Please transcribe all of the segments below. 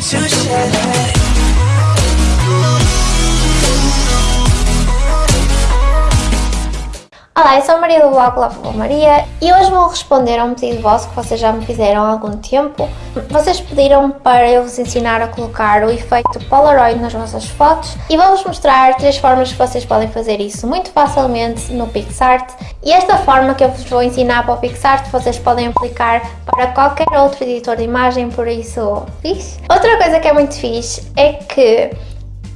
to share. Olá, eu sou a Maria do blog Lava Maria e hoje vou responder a um pedido vosso que vocês já me fizeram há algum tempo. Vocês pediram para eu vos ensinar a colocar o efeito Polaroid nas vossas fotos e vou-vos mostrar três formas que vocês podem fazer isso muito facilmente no PixArt e esta forma que eu vos vou ensinar para o PixArt vocês podem aplicar para qualquer outro editor de imagem, por isso fixe. Outra coisa que é muito fixe é que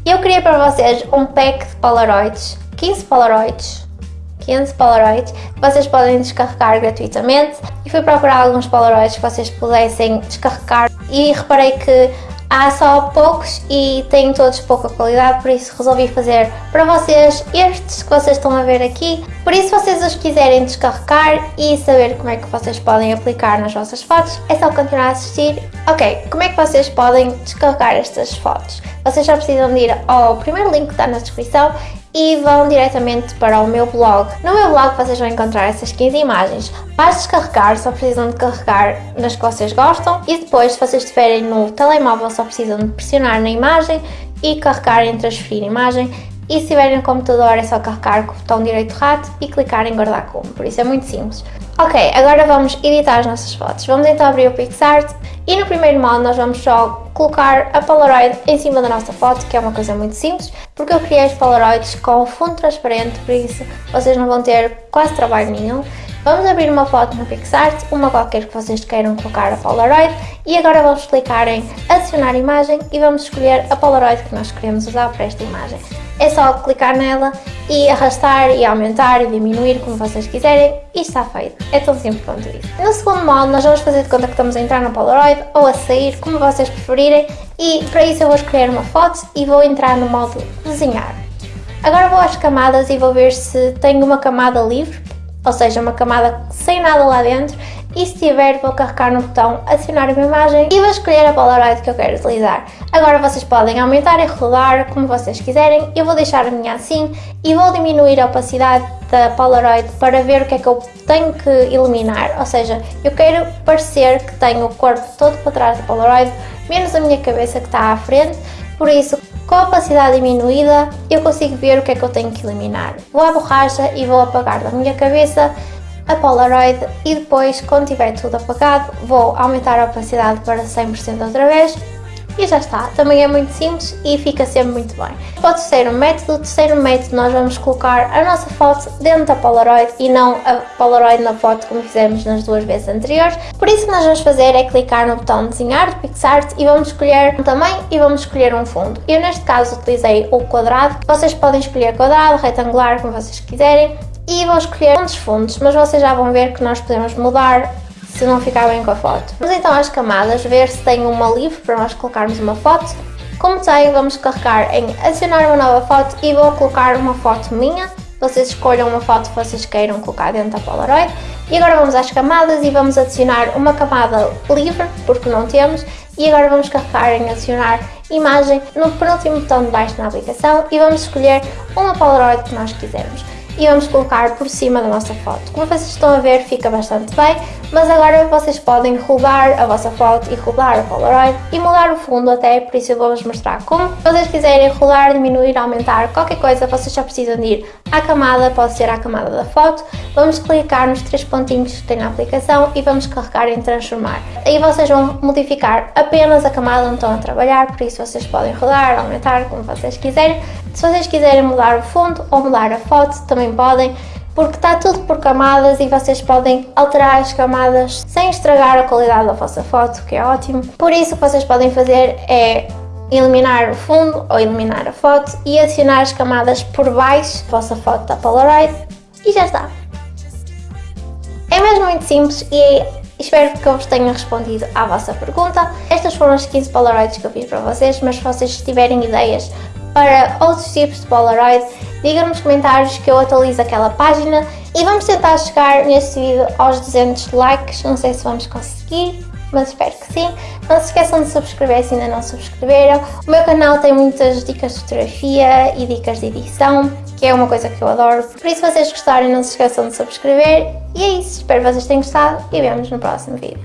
eu criei para vocês um pack de Polaroids, 15 Polaroids 15 Polaroids que vocês podem descarregar gratuitamente. E fui procurar alguns Polaroids que vocês pudessem descarregar. E reparei que há só poucos e têm todos pouca qualidade, por isso resolvi fazer para vocês estes que vocês estão a ver aqui. Por isso, se vocês os quiserem descarregar e saber como é que vocês podem aplicar nas vossas fotos, é só continuar a assistir. Ok, como é que vocês podem descarregar estas fotos? Vocês já precisam de ir ao primeiro link que está na descrição e vão diretamente para o meu blog. No meu blog vocês vão encontrar essas 15 imagens. Para descarregar só precisam de carregar nas que vocês gostam e depois se vocês estiverem no telemóvel só precisam de pressionar na imagem e carregar em transferir imagem e se estiverem no computador é só carregar com o botão direito rato e clicar em guardar como, por isso é muito simples. Ok, agora vamos editar as nossas fotos. Vamos então abrir o PixArt e no primeiro modo nós vamos só colocar a Polaroid em cima da nossa foto, que é uma coisa muito simples, porque eu criei os Polaroids com fundo transparente, por isso vocês não vão ter quase trabalho nenhum. Vamos abrir uma foto no PixArt, uma qualquer que vocês queiram colocar a Polaroid e agora vamos clicar em adicionar imagem e vamos escolher a Polaroid que nós queremos usar para esta imagem. É só clicar nela e arrastar e aumentar e diminuir como vocês quiserem e está feito. É tão simples quanto isso. No segundo modo nós vamos fazer de conta que estamos a entrar no Polaroid ou a sair, como vocês preferirem e para isso eu vou escolher uma foto e vou entrar no modo desenhar. Agora vou às camadas e vou ver se tenho uma camada livre, ou seja, uma camada sem nada lá dentro. E se tiver vou carregar no botão adicionar uma imagem e vou escolher a Polaroid que eu quero utilizar. Agora vocês podem aumentar e rodar como vocês quiserem, eu vou deixar a minha assim e vou diminuir a opacidade da Polaroid para ver o que é que eu tenho que eliminar, ou seja, eu quero parecer que tenho o corpo todo para trás da Polaroid, menos a minha cabeça que está à frente, por isso com a opacidade diminuída eu consigo ver o que é que eu tenho que eliminar. Vou à borracha e vou apagar da minha cabeça a Polaroid e depois, quando tiver tudo apagado, vou aumentar a opacidade para 100% outra vez e já está. Também é muito simples e fica sempre muito bem. Para o terceiro método, o terceiro método nós vamos colocar a nossa foto dentro da Polaroid e não a Polaroid na foto como fizemos nas duas vezes anteriores. Por isso o que nós vamos fazer é clicar no botão desenhar de PixArt e vamos escolher um tamanho e vamos escolher um fundo. Eu neste caso utilizei o quadrado, vocês podem escolher quadrado, retangular, como vocês quiserem e vou escolher um dos fundos, mas vocês já vão ver que nós podemos mudar se não ficar bem com a foto. Vamos então às camadas, ver se tem uma livre para nós colocarmos uma foto. Como tem, vamos carregar em adicionar uma nova foto e vou colocar uma foto minha. Vocês escolham uma foto que vocês queiram colocar dentro da Polaroid. E agora vamos às camadas e vamos adicionar uma camada livre, porque não temos. E agora vamos carregar em adicionar imagem no penúltimo botão de baixo na aplicação e vamos escolher uma Polaroid que nós quisermos e vamos colocar por cima da nossa foto. Como vocês estão a ver fica bastante bem, mas agora vocês podem rodar a vossa foto e rodar a Polaroid e mudar o fundo até, por isso eu vou-vos mostrar como. Se vocês quiserem rodar, diminuir, aumentar qualquer coisa, vocês já precisam de ir à camada, pode ser à camada da foto, vamos clicar nos três pontinhos que tem na aplicação e vamos carregar em transformar. Aí vocês vão modificar apenas a camada onde estão a trabalhar, por isso vocês podem rodar, aumentar, como vocês quiserem. Se vocês quiserem mudar o fundo ou mudar a foto, também podem, porque está tudo por camadas e vocês podem alterar as camadas sem estragar a qualidade da vossa foto, que é ótimo. Por isso o que vocês podem fazer é eliminar o fundo ou eliminar a foto e adicionar as camadas por baixo da vossa foto da Polaroid e já está. É mesmo muito simples e espero que eu vos tenha respondido à vossa pergunta. Estas foram as 15 Polaroids que eu fiz para vocês, mas se vocês tiverem ideias para outros tipos de Polaroid, digam nos comentários que eu atualizo aquela página e vamos tentar chegar neste vídeo aos 200 likes, não sei se vamos conseguir, mas espero que sim. Não se esqueçam de subscrever se ainda não subscreveram. O meu canal tem muitas dicas de fotografia e dicas de edição, que é uma coisa que eu adoro. Por isso, se vocês gostarem, não se esqueçam de subscrever. E é isso, espero que vocês tenham gostado e vemos no próximo vídeo.